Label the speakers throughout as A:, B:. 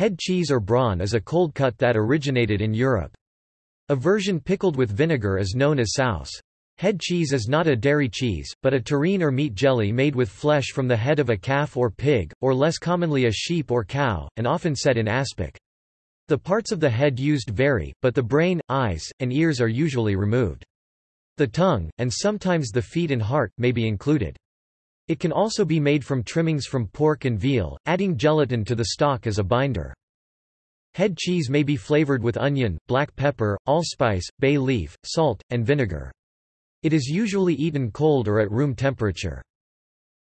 A: Head cheese or brawn is a cold cut that originated in Europe. A version pickled with vinegar is known as souse. Head cheese is not a dairy cheese, but a terrine or meat jelly made with flesh from the head of a calf or pig, or less commonly a sheep or cow, and often set in aspic. The parts of the head used vary, but the brain, eyes, and ears are usually removed. The tongue, and sometimes the feet and heart, may be included. It can also be made from trimmings from pork and veal, adding gelatin to the stock as a binder. Head cheese may be flavored with onion, black pepper, allspice, bay leaf, salt, and vinegar. It is usually eaten cold or at room temperature.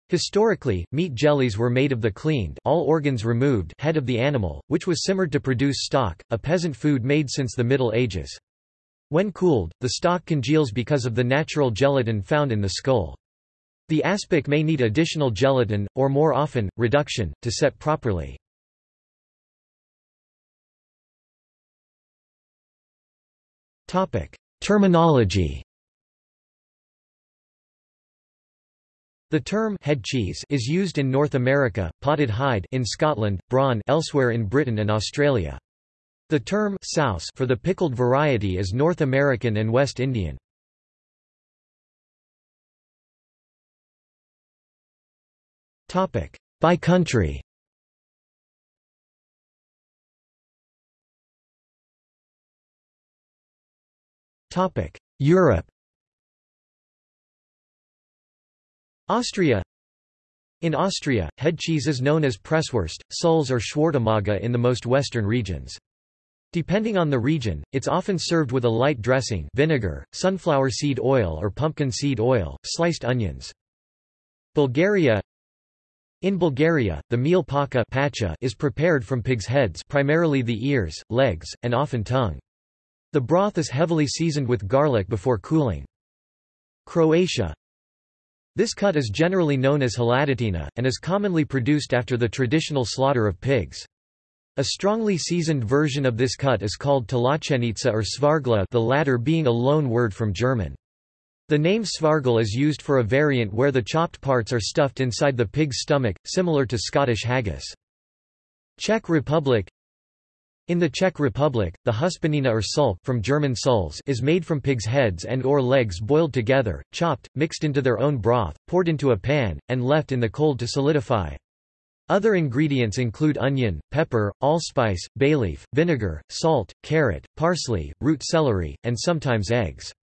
A: Historically, meat jellies were made of the cleaned all organs removed head of the animal, which was simmered to produce stock, a peasant food made since the Middle Ages. When cooled, the stock congeals because of the natural gelatin found in the skull. The aspic may need additional gelatin, or more often, reduction, to set properly. Terminology The term head cheese is used in North America, potted heid in Scotland, brawn elsewhere in Britain and Australia. The term souse for the pickled variety is North American and West Indian. By country. Europe. Austria In Austria, head cheese is known as Presswurst, Sulz or Schwartemaga in the most western regions. Depending on the region, it's often served with a light dressing vinegar, sunflower seed oil or pumpkin seed oil, sliced onions. Bulgaria In Bulgaria, the meal pacha is prepared from pig's heads primarily the ears, legs, and often tongue. The broth is heavily seasoned with garlic before cooling. Croatia This cut is generally known as hladatina, and is commonly produced after the traditional slaughter of pigs. A strongly seasoned version of this cut is called tlachenica or svargla the latter being a loan word from German. The name svargel is used for a variant where the chopped parts are stuffed inside the pig's stomach, similar to Scottish haggis. Czech Republic in the Czech Republic, the huspanina or sulk from German Sulz is made from pig's heads and or legs boiled together, chopped, mixed into their own broth, poured into a pan, and left in the cold to solidify. Other ingredients include onion, pepper, allspice, bay leaf, vinegar, salt, carrot, parsley, root celery, and sometimes eggs.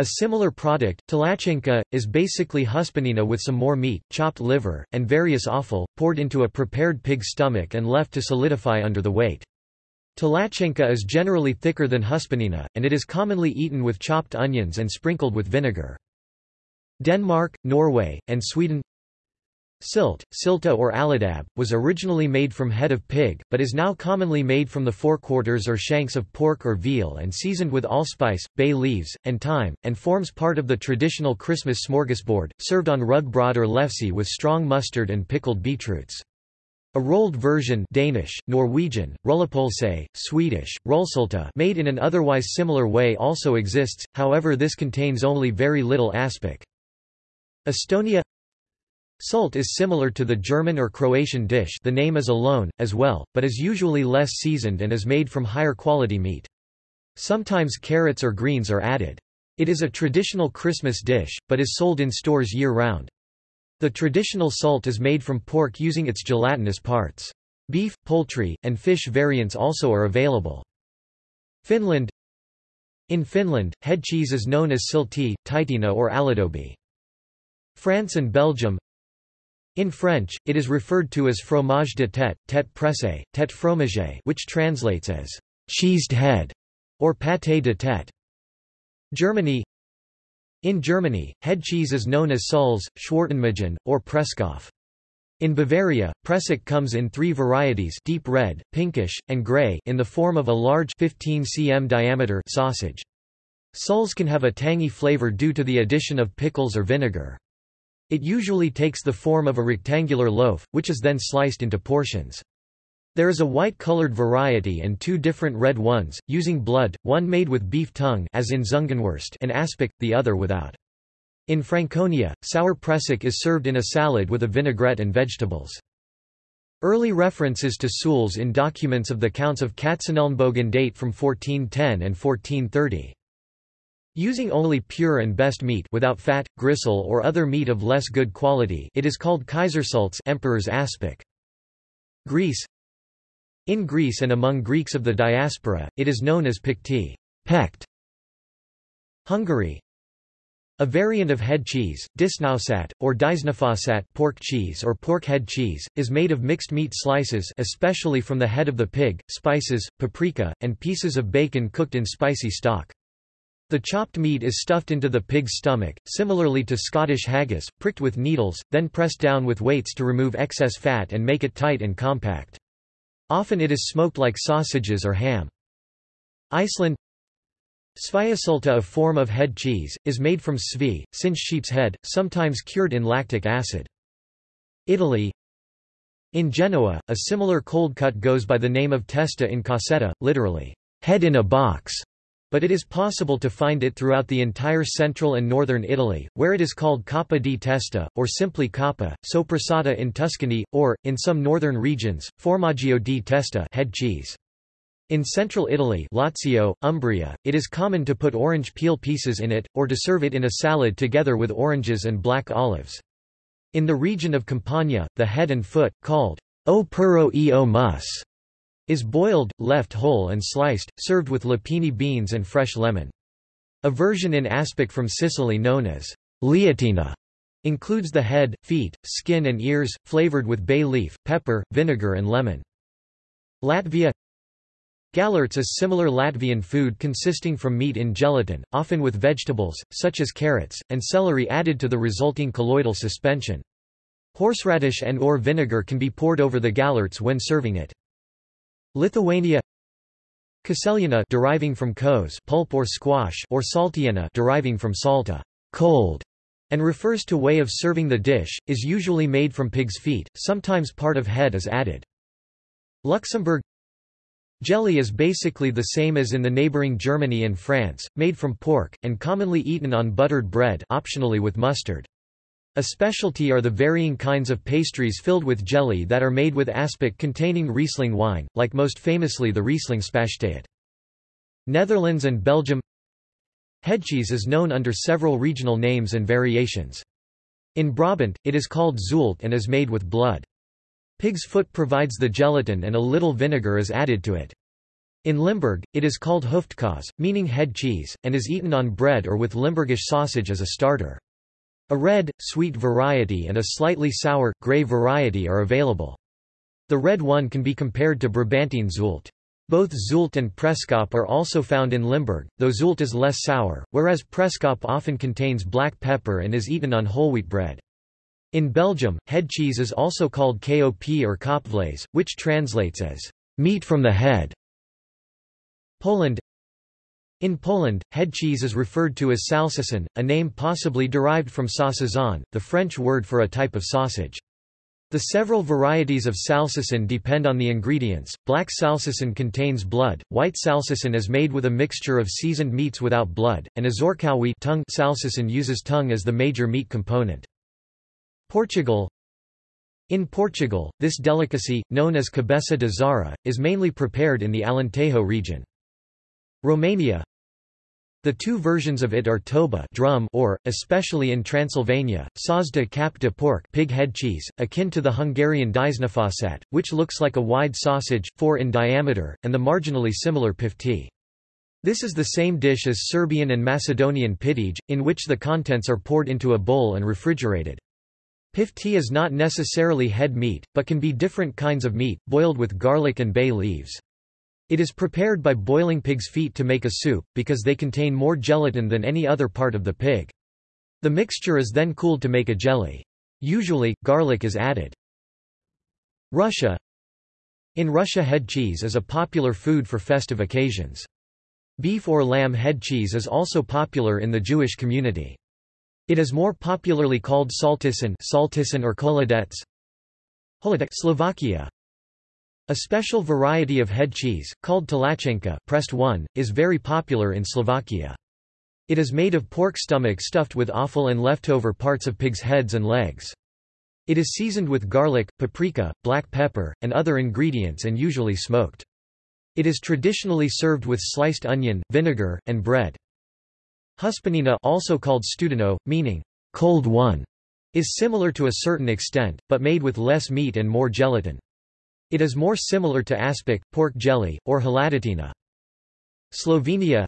A: A similar product, tlachenka, is basically huspanina with some more meat, chopped liver, and various offal, poured into a prepared pig's stomach and left to solidify under the weight. Tlachenka is generally thicker than huspanina, and it is commonly eaten with chopped onions and sprinkled with vinegar. Denmark, Norway, and Sweden Silt, silta or aladab, was originally made from head of pig, but is now commonly made from the forequarters or shanks of pork or veal and seasoned with allspice, bay leaves, and thyme, and forms part of the traditional Christmas smorgasbord, served on rugbrød or lefse with strong mustard and pickled beetroots. A rolled version Danish, Norwegian, rullepølse, Swedish, rullsulta made in an otherwise similar way also exists, however this contains only very little aspic. Estonia Sult is similar to the German or Croatian dish the name is alone, as well, but is usually less seasoned and is made from higher quality meat. Sometimes carrots or greens are added. It is a traditional Christmas dish, but is sold in stores year-round. The traditional salt is made from pork using its gelatinous parts. Beef, poultry, and fish variants also are available. Finland In Finland, head cheese is known as silti, taitina or aladobi. France and Belgium In French, it is referred to as fromage de tête, tête pressée, tête fromage which translates as cheesed head or pâté de tête. Germany in Germany, head cheese is known as Sulz, Schwartenmagen, or Presskopf. In Bavaria, Pressik comes in three varieties deep red, pinkish, and grey in the form of a large 15 cm diameter sausage. Sulz can have a tangy flavor due to the addition of pickles or vinegar. It usually takes the form of a rectangular loaf, which is then sliced into portions. There is a white-colored variety and two different red ones, using blood, one made with beef tongue as in Zungenwurst and aspic, the other without. In Franconia, sour pressik is served in a salad with a vinaigrette and vegetables. Early references to souls in documents of the Counts of Katzenelnbogen date from 1410 and 1430. Using only pure and best meat without fat, gristle or other meat of less good quality it is called Kaisersalz emperor's aspic. Greece In Greece and among Greeks of the diaspora, it is known as pikti pekt. Hungary a variant of head cheese, disnausat, or disnafasat pork cheese or pork head cheese, is made of mixed meat slices especially from the head of the pig, spices, paprika, and pieces of bacon cooked in spicy stock. The chopped meat is stuffed into the pig's stomach, similarly to Scottish haggis, pricked with needles, then pressed down with weights to remove excess fat and make it tight and compact. Often it is smoked like sausages or ham. Iceland Sviasulta a form of head cheese, is made from svi, singed sheep's head, sometimes cured in lactic acid. Italy In Genoa, a similar cold cut goes by the name of testa in cassetta, literally, head in a box, but it is possible to find it throughout the entire central and northern Italy, where it is called coppa di testa, or simply coppa, sopressata in Tuscany, or, in some northern regions, formaggio di testa head cheese. In central Italy Lazio, Umbria, it is common to put orange peel pieces in it, or to serve it in a salad together with oranges and black olives. In the region of Campania, the head and foot, called o puro e o mus, is boiled, left whole and sliced, served with lupini beans and fresh lemon. A version in aspic from Sicily known as liatina includes the head, feet, skin and ears, flavored with bay leaf, pepper, vinegar and lemon. Latvia Galerts is similar Latvian food consisting from meat in gelatin, often with vegetables, such as carrots, and celery added to the resulting colloidal suspension. Horseradish and or vinegar can be poured over the galerts when serving it. Lithuania Kaseliana deriving from kos pulp or squash or saltiena deriving from salta cold, and refers to way of serving the dish, is usually made from pig's feet, sometimes part of head is added. Luxembourg Jelly is basically the same as in the neighboring Germany and France, made from pork, and commonly eaten on buttered bread optionally with mustard. A specialty are the varying kinds of pastries filled with jelly that are made with aspic containing Riesling wine, like most famously the Riesling Spachtet. Netherlands and Belgium Headcheese is known under several regional names and variations. In Brabant, it is called zult and is made with blood. Pig's foot provides the gelatin and a little vinegar is added to it. In Limburg, it is called hoofdkaas, meaning head cheese, and is eaten on bread or with Limburgish sausage as a starter. A red, sweet variety and a slightly sour, grey variety are available. The red one can be compared to Brabantine zult. Both zult and preskop are also found in Limburg, though zult is less sour, whereas preskop often contains black pepper and is eaten on whole wheat bread. In Belgium, head cheese is also called KOP or kopvlees, which translates as meat from the head. Poland In Poland, head cheese is referred to as salceson, a name possibly derived from saucisson, the French word for a type of sausage. The several varieties of salceson depend on the ingredients. Black salceson contains blood, white salceson is made with a mixture of seasoned meats without blood, and azorkawi tongue salceson uses tongue as the major meat component. Portugal In Portugal, this delicacy, known as cabeça de zara, is mainly prepared in the Alentejo region. Romania The two versions of it are toba drum or, especially in Transylvania, sazda cap de pork pig head cheese, akin to the Hungarian disnafasat, which looks like a wide sausage, 4 in diameter, and the marginally similar pifti. This is the same dish as Serbian and Macedonian pitij, in which the contents are poured into a bowl and refrigerated. Pifti is not necessarily head meat, but can be different kinds of meat, boiled with garlic and bay leaves. It is prepared by boiling pig's feet to make a soup, because they contain more gelatin than any other part of the pig. The mixture is then cooled to make a jelly. Usually, garlic is added. Russia In Russia head cheese is a popular food for festive occasions. Beef or lamb head cheese is also popular in the Jewish community. It is more popularly called saltisan, saltisan or koladets. Slovakia A special variety of head cheese, called talachenka pressed one, is very popular in Slovakia. It is made of pork stomach stuffed with offal and leftover parts of pig's heads and legs. It is seasoned with garlic, paprika, black pepper, and other ingredients and usually smoked. It is traditionally served with sliced onion, vinegar, and bread. Huspanina also called studeno, meaning cold one, is similar to a certain extent, but made with less meat and more gelatin. It is more similar to aspic, pork jelly, or hladatina. Slovenia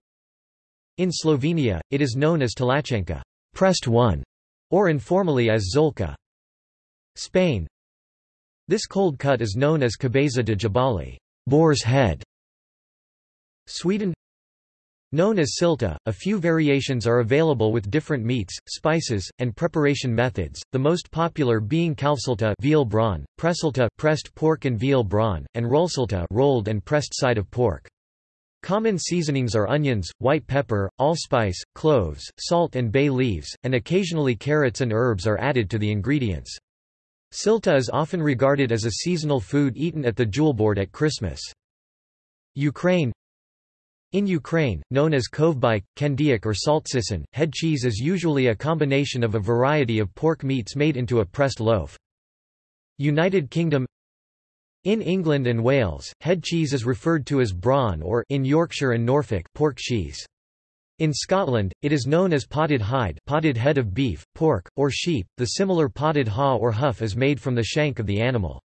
A: In Slovenia, it is known as talachenka pressed one, or informally as zolka. Spain This cold cut is known as cabeza de jabali boar's head. Sweden Known as silta, a few variations are available with different meats, spices, and preparation methods, the most popular being kalvsilta veal brawn, pressilta pressed pork and veal brawn, and rollsilta rolled and pressed side of pork. Common seasonings are onions, white pepper, allspice, cloves, salt and bay leaves, and occasionally carrots and herbs are added to the ingredients. Silta is often regarded as a seasonal food eaten at the julbord at Christmas. Ukraine in Ukraine, known as kovbike, kendiak or saltsisan, head cheese is usually a combination of a variety of pork meats made into a pressed loaf. United Kingdom In England and Wales, head cheese is referred to as brawn or in Yorkshire and Norfolk pork cheese. In Scotland, it is known as potted heid potted head of beef, pork, or sheep. The similar potted haw or huff is made from the shank of the animal.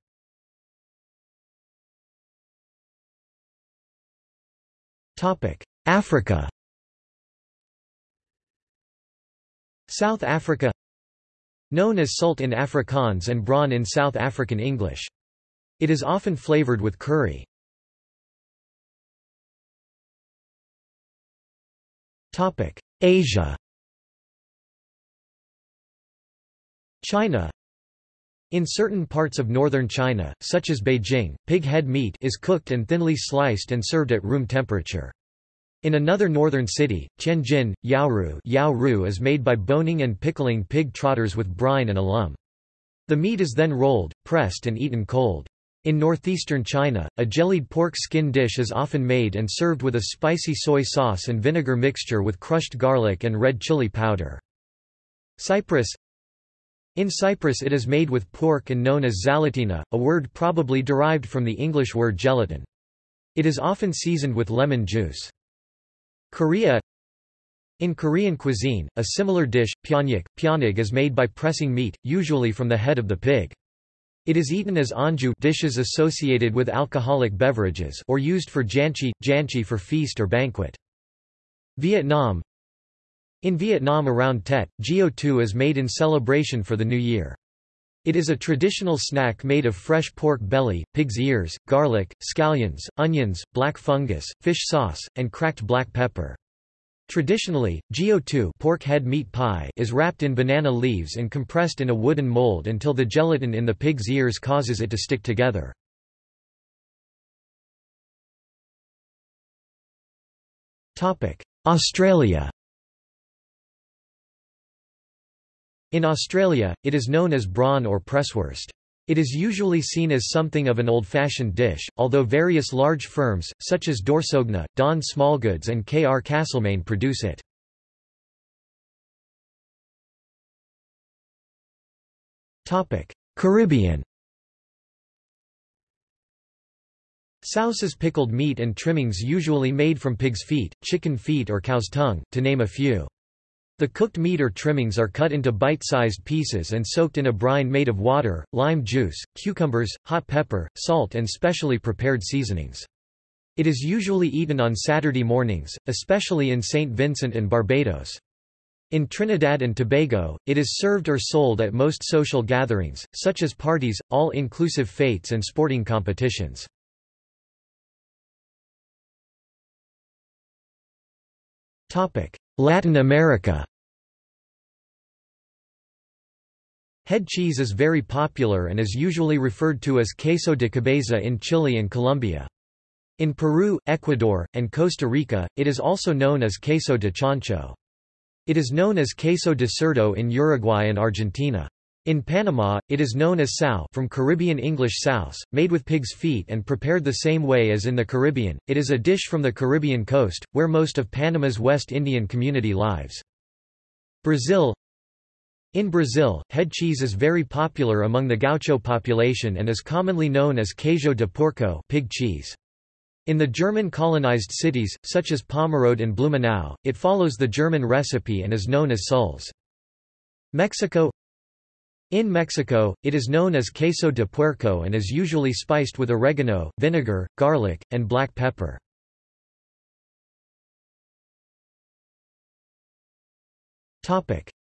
A: Africa South Africa Known as salt in Afrikaans and brawn in South African English. It is often flavored with curry. Asia China in certain parts of northern China, such as Beijing, pig head meat is cooked and thinly sliced and served at room temperature. In another northern city, Tianjin, Yaoru, Yaoru is made by boning and pickling pig trotters with brine and alum. The meat is then rolled, pressed and eaten cold. In northeastern China, a jellied pork skin dish is often made and served with a spicy soy sauce and vinegar mixture with crushed garlic and red chili powder. Cyprus in Cyprus it is made with pork and known as zalatina, a word probably derived from the English word gelatin. It is often seasoned with lemon juice. Korea In Korean cuisine, a similar dish, pyeonyak, pyeonig is made by pressing meat, usually from the head of the pig. It is eaten as anju dishes associated with alcoholic beverages or used for janchi, janchi for feast or banquet. Vietnam in Vietnam around Tet, Gio Tu is made in celebration for the New Year. It is a traditional snack made of fresh pork belly, pig's ears, garlic, scallions, onions, black fungus, fish sauce, and cracked black pepper. Traditionally, Gio Tu, pork head meat pie is wrapped in banana leaves and compressed in a wooden mold until the gelatin in the pig's ears causes it to stick together. Australia In Australia, it is known as brawn or presswurst. It is usually seen as something of an old-fashioned dish, although various large firms, such as D'Orsogna, Don Smallgoods and K. R. Castlemaine produce it. Caribbean Souse is pickled meat and trimmings usually made from pig's feet, chicken feet or cow's tongue, to name a few. The cooked meat or trimmings are cut into bite-sized pieces and soaked in a brine made of water, lime juice, cucumbers, hot pepper, salt and specially prepared seasonings. It is usually eaten on Saturday mornings, especially in St. Vincent and Barbados. In Trinidad and Tobago, it is served or sold at most social gatherings, such as parties, all-inclusive fetes and sporting competitions. Latin America Head cheese is very popular and is usually referred to as queso de cabeza in Chile and Colombia. In Peru, Ecuador, and Costa Rica, it is also known as queso de chancho. It is known as queso de cerdo in Uruguay and Argentina. In Panama, it is known as sao from Caribbean English souse, made with pig's feet and prepared the same way as in the Caribbean. It is a dish from the Caribbean coast, where most of Panama's West Indian community lives. Brazil In Brazil, head cheese is very popular among the gaucho population and is commonly known as queijo de porco pig cheese. In the German colonized cities, such as Pomerode and Blumenau, it follows the German recipe and is known as Sulz. Mexico In Mexico, it is known as queso de puerco and is usually spiced with oregano, vinegar, garlic, and black pepper.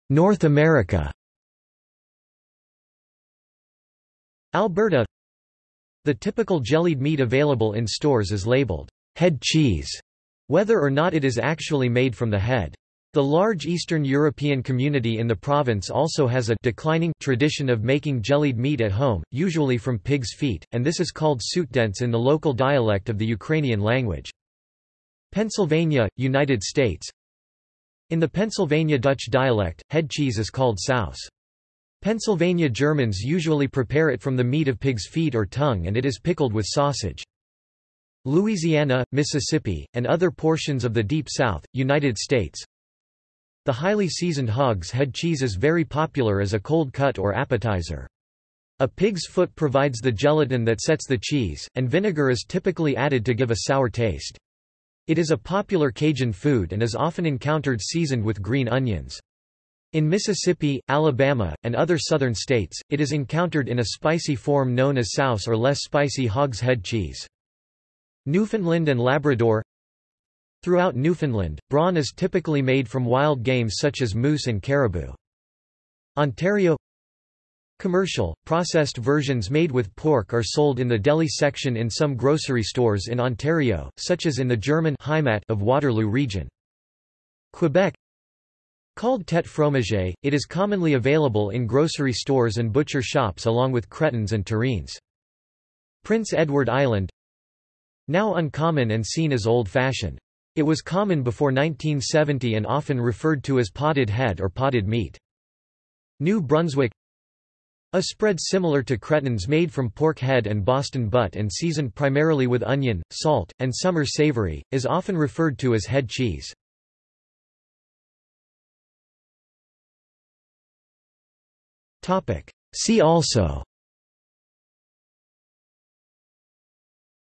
A: North America Alberta The typical jellied meat available in stores is labeled head cheese, whether or not it is actually made from the head. The large Eastern European community in the province also has a declining tradition of making jellied meat at home, usually from pig's feet, and this is called soutdents in the local dialect of the Ukrainian language. Pennsylvania, United States in the Pennsylvania Dutch dialect, head cheese is called saus. Pennsylvania Germans usually prepare it from the meat of pig's feet or tongue and it is pickled with sausage. Louisiana, Mississippi, and other portions of the Deep South, United States. The highly seasoned hog's head cheese is very popular as a cold cut or appetizer. A pig's foot provides the gelatin that sets the cheese, and vinegar is typically added to give a sour taste. It is a popular Cajun food and is often encountered seasoned with green onions. In Mississippi, Alabama, and other southern states, it is encountered in a spicy form known as souse or less spicy hog's head cheese. Newfoundland and Labrador Throughout Newfoundland, brawn is typically made from wild game such as moose and caribou. Ontario Commercial, processed versions made with pork are sold in the deli section in some grocery stores in Ontario, such as in the German Heimat of Waterloo region. Quebec Called tête fromage, it is commonly available in grocery stores and butcher shops along with cretons and terrines. Prince Edward Island Now uncommon and seen as old-fashioned. It was common before 1970 and often referred to as potted head or potted meat. New Brunswick a spread similar to cretons made from pork head and Boston butt and seasoned primarily with onion, salt, and summer savory, is often referred to as head cheese. See also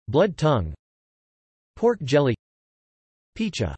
A: Blood tongue Pork jelly Picha